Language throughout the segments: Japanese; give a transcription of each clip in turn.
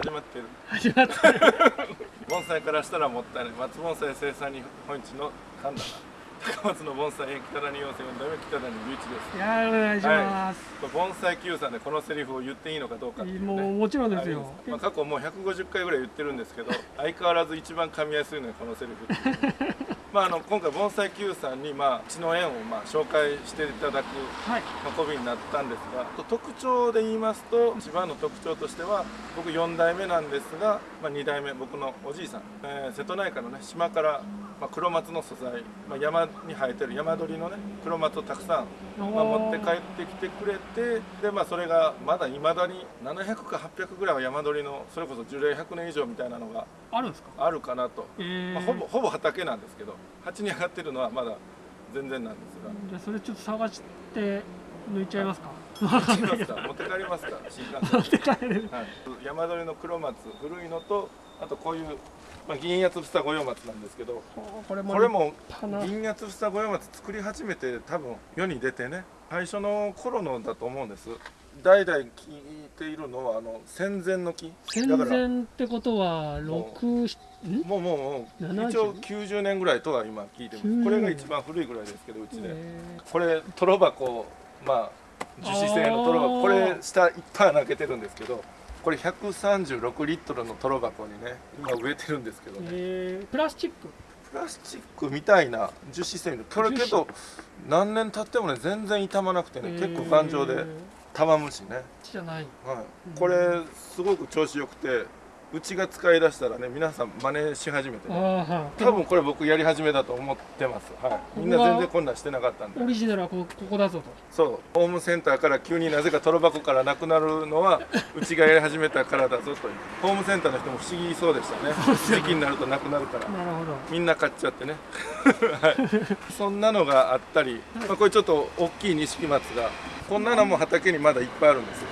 始まってる。始まった盆栽からしたらもったいない。松盆栽生産日本一の神田な高松の盆栽園北谷養成4代目北谷隆一です。いやーお願いします、これ盆栽 Q さんでこのセリフを言っていいのかどうかね、もうもちろんですよ。ますまあ、過去もう150回ぐらい言ってるんですけど相変わらず一番噛みやすいのはこのセリフ まああの今回盆栽 Q さんにまあうちの園をまあ紹介していただくはい。運びになったんですが特徴で言いますと一番の特徴としては僕4代目なんですが、まあ、2代目僕のおじいさん、えー瀬戸内海のね島から、まあ、黒松の素材、まあ、山に生えてる山鳥のね黒松をたくさん、まあ、持って帰ってきてくれてでまあそれがまだいまだに700か800ぐらいは山鳥のそれこそ樹齢100年以上みたいなのがあるんですか？あるかなと、えー。まあ、ほぼほぼ畑なんですけど鉢に上がってるのはまだ全然なんですが。じゃあそれちょっと探して抜いちゃいますか？持ってきますか持って帰りますか？新幹線持って帰れる はい、山鳥の黒松古いのとあとこういう、まあ、銀八房御用松なんですけどこれも銀八房御用松作り始めて多分世に出てね。最初の頃のだと思うんです代々聞いているのはあの戦前の木。戦前ってことは六んもうもうもう70一応90年ぐらいとは今聞いてます。90これが一番古いぐらいですけどうちで。えこれトロ箱まあ樹脂製のトロ箱。これ下いっぱい穴開けてるんですけどこれ136リットルのトロ箱にね今植えてるんですけどーね。えー。プラスチック？プラスチックみたいな樹脂製のこれけど何年経ってもね全然傷まなくてね、結構頑丈でえーたまむしね、じゃない。はい、これすごく調子よくてうちが使い出したらね皆さん真似し始めてあねーはい。多分これ僕やり始めだと思ってます、はい、みんな全然こんなんしてなかったんで。オリジナルはこここだぞと。そう。ホームセンターから急になぜかトロ箱からなくなるのは うちがやり始めたからだぞとホームセンターの人も不思議そうでした ね。時期になるとなくなるから。なるほど。みんな買っちゃってね、はい、そんなのがあったり、まあ、これちょっと大きい錦松がこんなのも畑にまだいっぱいあるんですよ。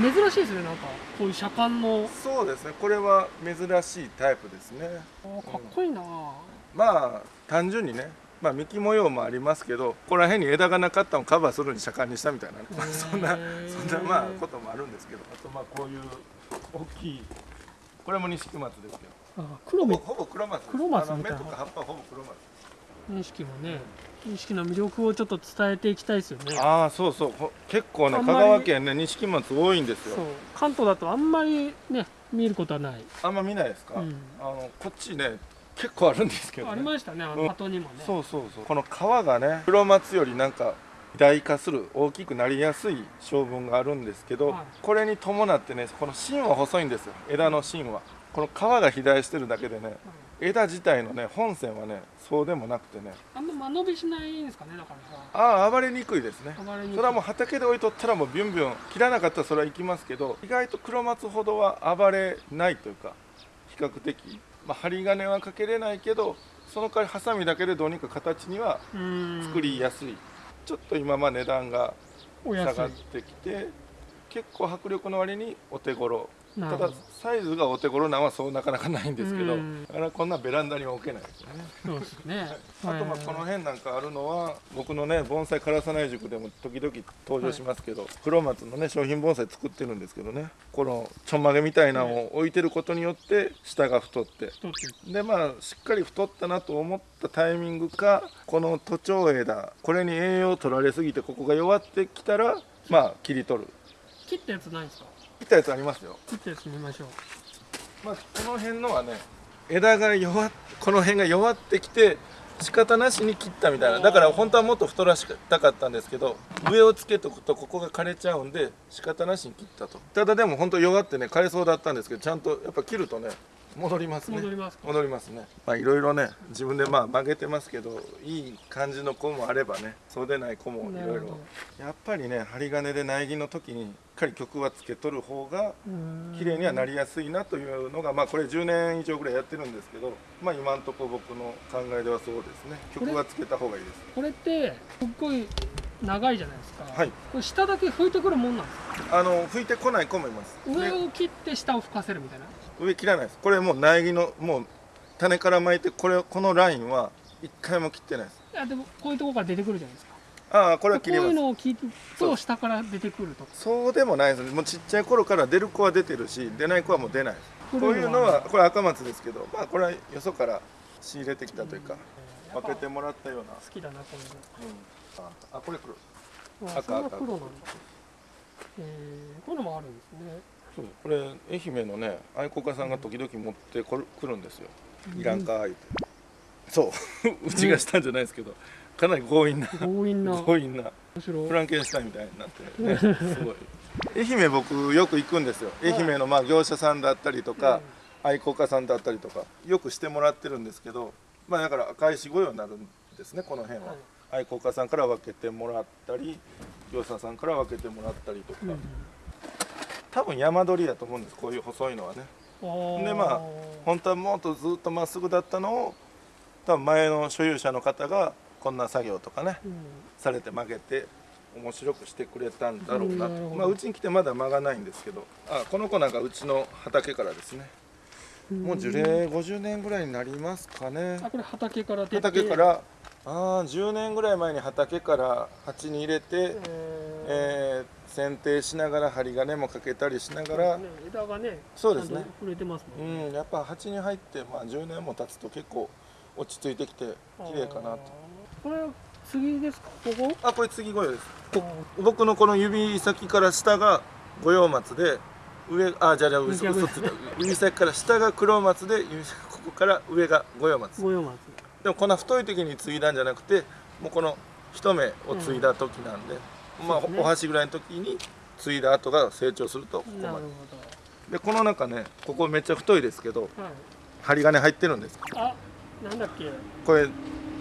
珍しいですねなんか。こういう車間の。そうですね。これは珍しいタイプですね。かっこいいな、まあ単純にねまあ幹模様もありますけどここら辺に枝がなかったのをカバーするに車間にしたみたいなそんなそんなまあこともあるんですけど。あとまあこういう大きいこれも錦松ですけど。あ黒もほぼ黒松黒松みたいな。目とか葉っぱはほぼ黒松錦もね錦の魅力をちょっと伝えていきたいですよね。ああそうそう。ほ結構ね香川県ね錦松多いんですよ。関東だとあんまりね見ることはない、あんま見ないですか、うん。あのこっちね結構あるんですけど、ね、ありましたねあうん。の鳩にもね、そうそうそう。この皮がね黒松よりなんか肥大化する大きくなりやすい性分があるんですけど、はい。これに伴ってねこの芯は細いんですよ。枝の芯は。この皮が肥大してるだけでね枝自体のね本線はねそうでもなくてね。あんま間延びしないんですかねだからさ。ああ暴れにくいですね。暴れにくい。それはもう畑で置いとったらもうビュンビュン切らなかったらそれは行きますけど意外と黒松ほどは暴れないというか比較的、まあ、針金はかけれないけどその代わりハサミだけでどうにか形には作りやすい。ちょっと今まあ値段が下がってきて結構迫力の割にお手頃ただサイズがお手頃なんはそうなかなかないんですけどうん。だからこんなベランダには置けないですよね。そうですね。あとまあこの辺なんかあるのは僕のね盆栽枯らさない塾でも時々登場しますけど、黒松のね商品盆栽作ってるんですけどねこのちょんまげみたいなのを置いてることによって下が太ってでまあしっかり太ったなと思ったタイミングかこの都庁枝これに栄養取られすぎてここが弱ってきたらまあ切り取る。切ったやつないですか？切ったやつありますよ、切ったやつ見ましょう。まあ、この辺のはね枝が弱っこの辺が弱ってきて仕方なしに切ったみたいな。だから本当はもっと太らしたかったんですけど上をつけとくとここが枯れちゃうんで仕方なしに切ったと。ただでも本当弱ってね枯れそうだったんですけどちゃんとやっぱ切るとね戻りますね。戻ります。か戻りますね。まあいろいろね自分でまあ曲げてますけどいい感じの子もあればねそうでない子もいろいろ。やっぱりね針金で苗木の時にしっかり曲はつけとる方が綺麗にはなりやすいなというのがまあこれ10年以上ぐらいやってるんですけどまあ今んとこ僕の考えではそうですね。曲はつけた方がいいです。これってすっごい長いじゃないですか。はい。これ下だけ拭いてくるもんなんですか？あの拭いてこない子もいます。上でを切って下を拭かせるみたいな？上切らないです。これもう苗木のもう種から巻いてこれこのラインは一回も切ってないです。いやでもこういうところから出てくるじゃないですか。ああこれはこういう切りますのを切るそうと下から出てくると。そうでもないです。ねもうちっちゃい頃から出る子は出てるし出ない子はもう出ないこうこいうのはこれ赤松ですけどまあこれはよそから仕入れてきたというか分けてもらったような、好きだなこういううん、ああこれ黒。のあ赤赤。黒なんだ。えー、こういうのもあるんですねそうこれ愛媛のね愛好家さんが時々持ってこる来るんですよ。いらんか言って。そう。うちがしたんじゃないですけどかなり強引な強引な。面強引なフランケンシュタインみたいになって。ね すごい。愛媛僕よく行くんですよ。愛媛のまあ業者さんだったりとか、愛好家さんだったりとかよくしてもらってるんですけどまあだから赤石御用になるんですねこの辺は、はい。愛好家さんから分けてもらったり業者さんから分けてもらったりとか、うん多分山鳥だと思うんですこういう細いのはね。うん、でまあ本当はもっとずっとまっすぐだったのを多分前の所有者の方がこんな作業とかねうん。されて曲げて面白くしてくれたんだろうなと、うまあ、うちに来てまだ間がないんですけどあこの子なんかうちの畑からですね。もう樹齢50年ぐらいになりますかね。あこれ畑から出て。畑からあー10年ぐらい前に畑から鉢に入れて、えー。えー剪定しながら針金もかけたりしながら。ね、枝がねそうですね。触れてますもんね。うんやっぱ鉢に入って、まあ、10年も経つと結構落ち着いてきて綺麗かなと。これ次ですか？ここ？あこれ次御用です。僕のこの指先から下が五葉松で上あじゃあじゃあ嘘逆。嘘ついた。指先から下が黒松で指先ここから上が五葉松。五葉松。でもこんな太い時に継いだんじゃなくてもうこの一目を継いだ時なんで、うですね。お箸ぐらいの時に継いだ後が成長するとここなるほまででこの中ねここめっちゃ太いですけどどはい針金入ってるんですあなんだっけ？これ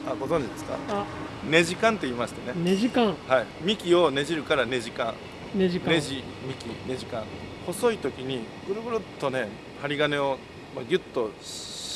あご存知ですか？あ。ネジ管って言いましてね、ネジ管はい、幹をねじるからネジ管ネジ管ネジ幹ネジ管細い時にぐるぐるっとね針金をまあギュッと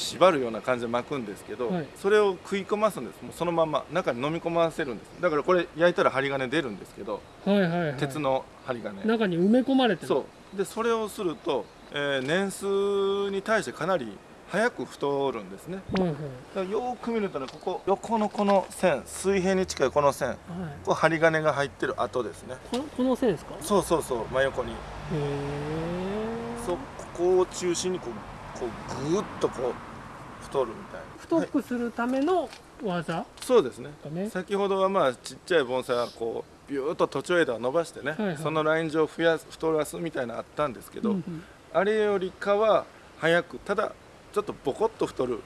縛るような感じで巻くんですけど、はいそれを食い込ますんですもうそのまま中に飲み込ませるんですだからこれ焼いたら針金出るんですけど、はいはいはい鉄の針金中に埋め込まれてるそうでそれをすると、えー年数に対してかなり早く太るんですねはいはいだからよーく見るとねここ横のこの線水平に近いこの線はいここ針金が入ってる跡ですねこのこの線ですかそうそうそう真横にへえそうここを中心にこうこうぐーっとこう太るみたいな。太くするための技そうですね。だね。先ほどはまあちっちゃい盆栽はこうビューッと途中枝を伸ばしてね、はいはい。そのライン上を増やす太らすみたいなのあったんですけど、うんうん。あれよりかは早くただちょっとボコッと太る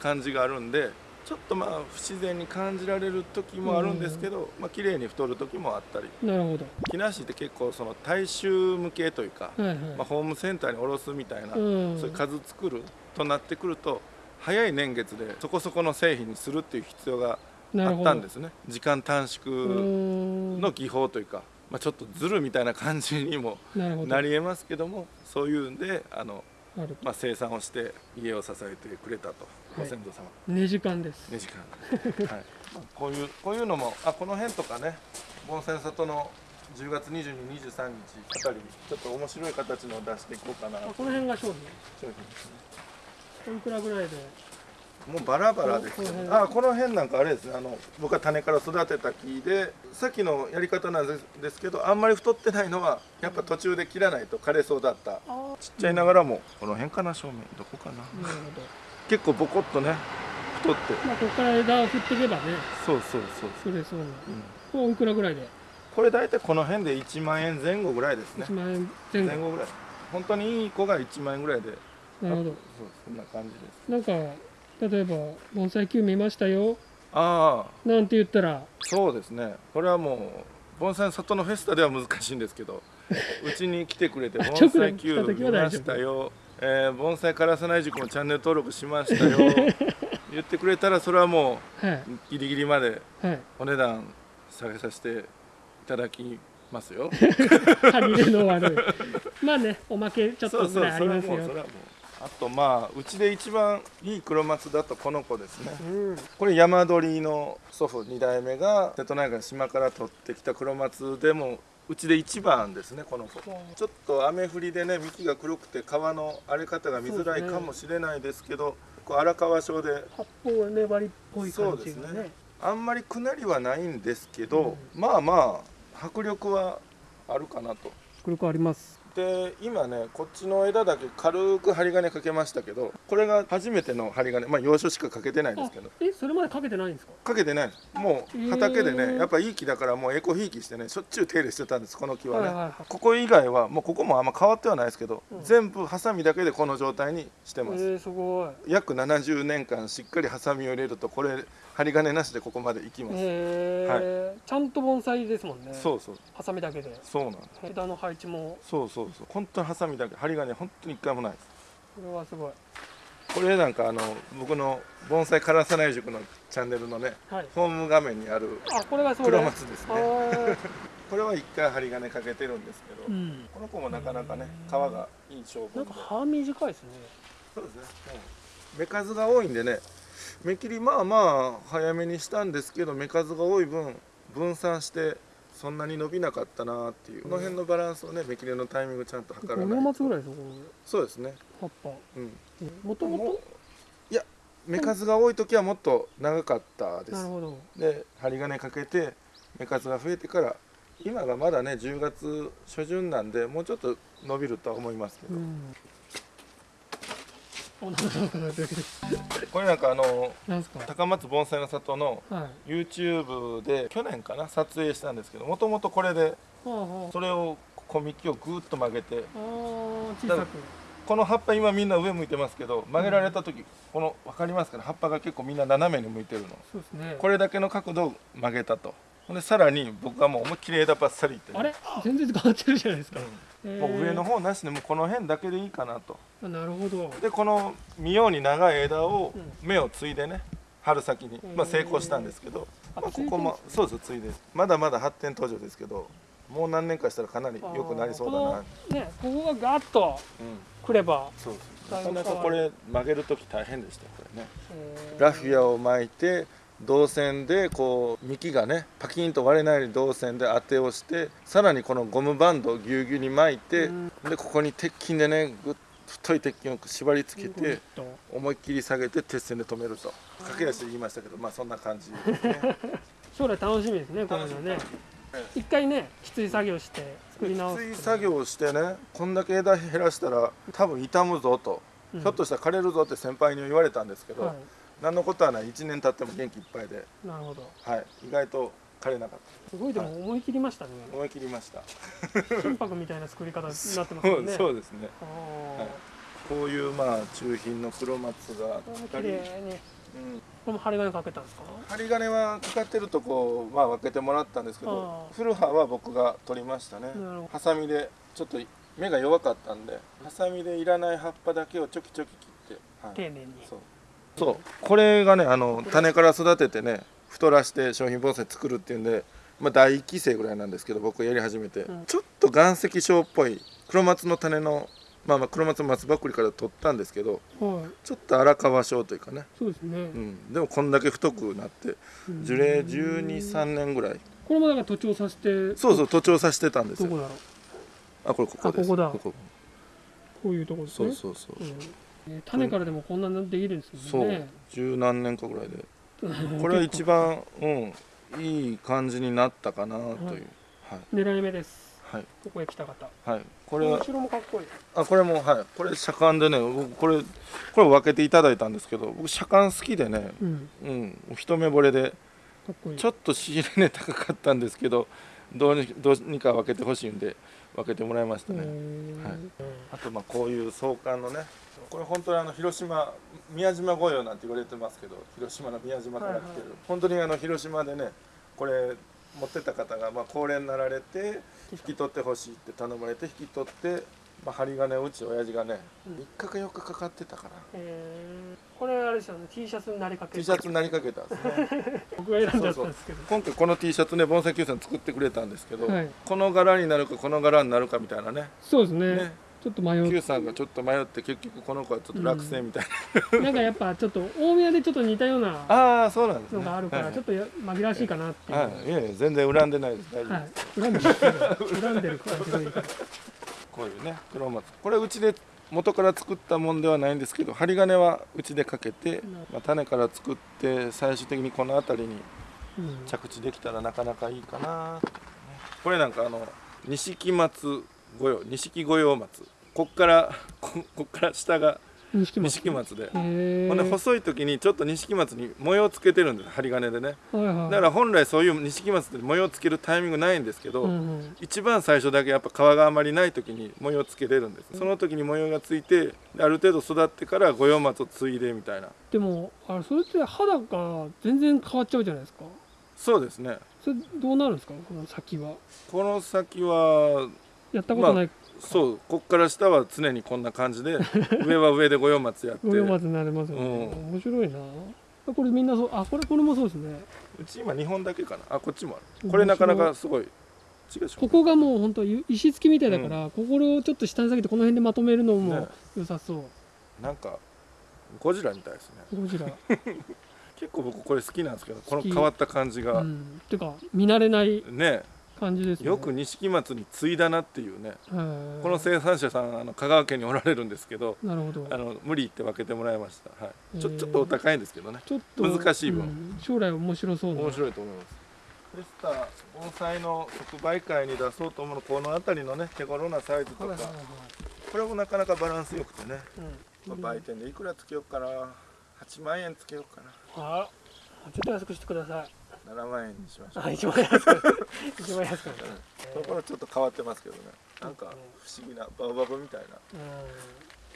感じがあるんでちょっとまあ不自然に感じられる時もあるんですけど、まあ綺麗に太る時もあったり。なるほど。木梨って結構その大衆向けというか、はいはい、まあ、ホームセンターに卸すみたいな、うん。そういう数作るとなってくると早い年月でそこそこの製品にするっていう必要があったんですね。時間短う縮の技法というか、まあ、ちょっとずるみたいな感じにもなりえますけどもそういうんであの、まあ、生産をして家を支えてくれたと、ご先祖様。ネジ管です。ね時間。はい、まあこういうこういうのもあこの辺とかね盆栽里の10月22、23日あたりちょっと面白い形のを出していこうかな。あこの辺が商品。商品ですねいくらぐらいで？もうバラバラですけどこの辺。あこの辺なんかあれですね。あの僕は種から育てた木でさっきのやり方なんですけどあんまり太ってないのはやっぱ途中で切らないと枯れそうだった。あちっちゃいながらもこの辺かな正面どこかなあなるほど。結構ボコッとね太って。まあここから枝を振っていけばね。そうそうそう。それそうな。のうん。これおいくらぐらいで？これ大体この辺で1万円前後ぐらいですね。1万円前後。前後ぐらい。本当にいい子が1万円ぐらいでなるほど。そうそんな感じです。なんか例えば「盆栽球見ましたよ。ああ」なんて言ったら。そうですね。これはもう盆栽の里のフェスタでは難しいんですけど うちに来てくれて「盆直栽で来た球見ましたよ」えー盆栽からさない塾もチャンネル登録しましたよ。言ってくれたらそれはもはうギリギリまでお値段下げさせていただきますよ。歯切れの悪い。まあねおまけちょっとぐらいありますよ。それはもうそれはもうあとまあうちで一番いい黒松だとこの子ですね。うん。これ山鳥の祖父2代目が瀬戸内海島から取ってきた黒松でもうちで一番ですねこの子。ちょっと雨降りでね幹が黒くて皮の荒れ方が見づらいかもしれないですけどこう荒川症で。発泡粘りっぽい感そうですね。じがねあんまりくなりはないんですけど、まあまあ迫力はあるかなと。迫力ありますで今ねこっちの枝だけ軽く針金かけましたけどこれが初めての針金まあ要所しかかけてないんですけど。えそれまでかけてないんですか？かけてないもう畑でねやっぱいい木だからもうエコひいきしてねしょっちゅう手入れしてたんですこの木はね、はいはいはい。ここ以外はもうここもあんま変わってはないですけど、うん。全部ハサミだけでこの状態にしてます、えー、すごい。約70年間しっかりハサミを入れるとこれ針金なしでここまでいきます、へえ、ちゃんと盆栽ですもんね。そうそう。ハサミだけで。そうなんです。枝の配置も。そうそうそう。本当にハサミだけ。針金本当に一回もないです。これはすごい。これなんかあの僕の盆栽枯らさない塾のチャンネルのねはい。ホーム画面にあるあこれがそう黒で松ですね。あ これは一回針金かけてるんですけど、ーうん。この子もなかなかね皮がいい証拠で。なんか葉短いですね。そうですね、うん、芽数が多いんでね芽切りまあまあ早めにしたんですけど芽数が多い分分散してそんなに伸びなかったなっていう。この辺のバランスをね芽切りのタイミングちゃんと測ら5ない松ぐらいですよこそうですね。の葉っぱ。うん。もともといや芽数が多い時はもっと長かったです。なるほど。で針金かけて芽数が増えてから今がまだね10月初旬なんでもうちょっと伸びるとは思いますけど、うんおなんかなんかなんかこれなんかあの高松盆栽の里のはい。YouTube で去年かな撮影したんですけどもともとこれでそれを小幹をぐーっと曲げてこの葉っぱ今みんな上向いてますけど曲げられた時この分かりますかね？葉っぱが結構みんな斜めに向いてるの。そうですね。これだけの角度を曲げたと。でさらに僕はもう思いっきり枝ばっさりいってね。あれ？全然変わってるじゃないですか、うんもう上の方なしでもうこの辺だけでいいかなと。あなるほど。でこの妙に長い枝をうん。芽を継いでね春先に、まあ、成功したんですけど、まあ、ここもそうです継いでまだまだ発展途上ですけどもう何年かしたらかなり良くなりそうだな、ねここがガッとうん、くれば、そうだいぶなかなかこれ曲げる時大変でしたよこれね。えー。ラフィアを巻いて銅線でこう幹がねパキンと割れないように銅線で当てをしてさらにこのゴムバンドをぎゅうぎゅうに巻いて、うん。でここに鉄筋でねぐっ太い鉄筋を縛り付けて思いっきり下げて鉄線で止めると。駆け足で言いましたけどまあそんな感じ。ですね将来楽しみですねこういうのね。一回ねきつい作業して作り直きすつい作業をしてねこんだけ枝減らしたら多分傷むぞと、うん。ひょっとしたら枯れるぞって先輩に言われたんですけど、は何のことはない。1年経っても元気いっぱいで、いなるほど。はい、意外と枯れなかっすごいでも思い切りましたね。た思い切りました。心拍みたいな作り方になってますそうよね。そうですね。はい。こういうまあ中品の黒松がこれも2人、綺麗に。うん、これも針金かけたんですか？針金はかかってるとこまあ分けてもらったんですけど古葉は僕が取りましたね。ハサミでちょっと芽が弱かったんでハサミでいらない葉っぱだけをちょきちょき切って、はい、丁寧に。そうそう。これがねあの種から育ててね太らして商品盆栽作るっていうんで、まあ、第1期生ぐらいなんですけど僕やり始めて、うん。ちょっと岩石症っぽい黒松の種のまあまあ黒松松ばっくりから取ったんですけどはい。ちょっと荒川症というかね、そうですね。うん、でもこんだけ太くなってうん。樹齢123年ぐらい。これもだから徒長させてそうそう徒長させてたんですよ。どこだろう？あこれここです。あここだ。ここ。ういうところですそねうそうそう、うんね。種からでもこんなのできるんですそうもんね。十何年かぐらいで。うんこれは一番うんいい感じになったかなという。はいはい。狙い目です。はい。ここへ来た方。はい。これは後ろもかっこいい。あこれもはい。これ車間でね僕これこれ分けていただいたんですけど僕車間好きでねうん。うん。一目惚れでかっこいい。ちょっと仕入れ値高かったんですけどどうにどうにか分けてほしいんで分けてもらいましたね、はい。あとまあこういう壮観のねこれ本当にあの広島宮島御用なんて言われてますけど広島の宮島から来てる、はいはい。本当にあの広島でねこれ持ってた方がまあ高齢になられて引き取ってほしいって頼まれて引き取って、まあ、針金をうち親父がねうん。3日か4日かかってたから。えー。これあれですよね T シャツになりかけ T シャツになりかけたんですね。僕が選んじゃったんですけど。今回この T シャツね盆栽 Q さん作ってくれたんですけど、はい。この柄になるかこの柄になるかみたいなね。そうですね。ね。ちょっと迷 Q うさんがちょっと迷って結局この子はちょっと落選みたいな、なんかやっぱちょっと大宮でちょっと似たようなああそうなんですね。のがあるからはいちょっとや紛らわしいかなっていう。はい、いやいや全然恨んでないです。大丈夫はです、い。恨んでる。恨んでる。感じがいいからこういうね黒松これうちで元から作ったもんではないんですけど針金はうちでかけて、まあ、種から作って最終的にこの辺りにうん。着地できたらなかなかいいかな。これなんかあの錦松御用錦御用松。こっからここっから下が錦松。で。ほんで細い時にちょっと錦松に模様つけてるんです針金でね。はいはい。だから本来そういう錦松って模様つけるタイミングないんですけど、うんうん。一番最初だけやっぱ皮があまりない時に模様つけれるんですその時に模様がついてである程度育ってから御用松を継いでみたいな。でもあれそれって肌が全然変わっちゃうじゃないですか。そうですね。それどうなるんですか？この先は。この先はやったことないそうこっから下は常にこんな感じで 上は上で御用松やって。五葉松になれますよね、うん。面白いな。これみんなそうあこれこれもそうですね。うち今2本だけかな。あこっちもある。これなかなかすごい。違うここがもう本当石付きみたいだから、ここをちょっと下に下げてこの辺でまとめるのもね。良さそう、なんかゴジラみたいですね。ゴジラ。結構僕これ好きなんですけどこの変わった感じが、うん。てか見慣れない。ね感じですね。よく錦松に継いだなっていうね。はいこの生産者さんあの香川県におられるんですけどなるほど。あの無理って分けてもらいました、はい、ちょちょっとお高いんですけどね。ちょっと難しい分。うん。将来面白そうな。面白いと思います。フェスタ盆栽の即売会に出そうと思うのこの辺りのね手頃なサイズとか。これもなかなかバランスよくてね、うん。まあ売店でいくらつけようかな。8万円つけようかな。あちょっと安くしてください7万円にしましょう。あ一番安く。一番安く。ところちょっと変わってますけどね。なんか不思議なバオバブみたいな。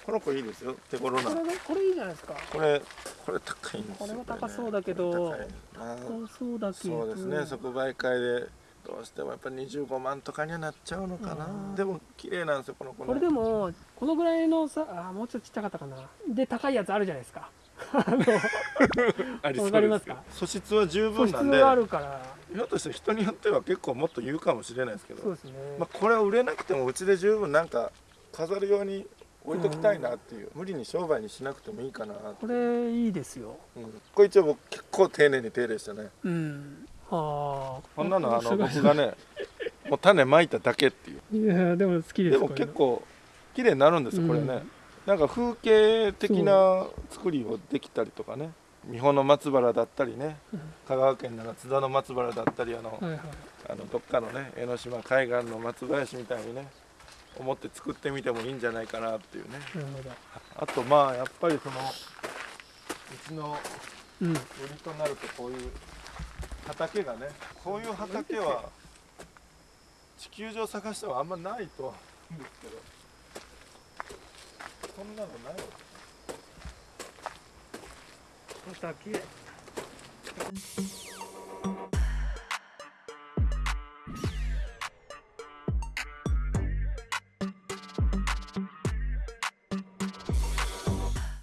この子いいですよ。手頃な。これねこれいいじゃないですか。これこれ高いんですよ。これはね高そうだけど高いな。高そうだけど。そうですね。即売会でどうしてもやっぱり25万とかにはなっちゃうのかな。うん。でも綺麗なんですよこの子ね。これでもこのぐらいのさあもうちょっとちっちゃかったかな。で高いやつあるじゃないですかありそうわかりますか？素質は十分なんでがあるから。ひょっとして人によっては結構もっと言うかもしれないですけど、そうですね、まあ、これは売れなくてもうちで十分なんか飾るように置いときたいなっていう、無理に商売にしなくてもいいかなこれいいですよ。うん、これ一応僕結構丁寧に手入れしてね。うん。ああこんなのあの僕がねもう種まいただけっていう。いやでも好きですでも結構綺麗になるんですよこれね、うんなんか風景的な作りをできたりとかね。三保の松原だったりね。うん。香川県なら津田の松原だったりあの,、はいはい。あのどっかのね江ノ島海岸の松林みたいにね思って作ってみてもいいんじゃないかなっていうね。あとまあやっぱりそのうちのうん。売りとなるとこういう畑がねこういう畑は地球上探してはあんまないとは思うんですけどそんなのないよ。畑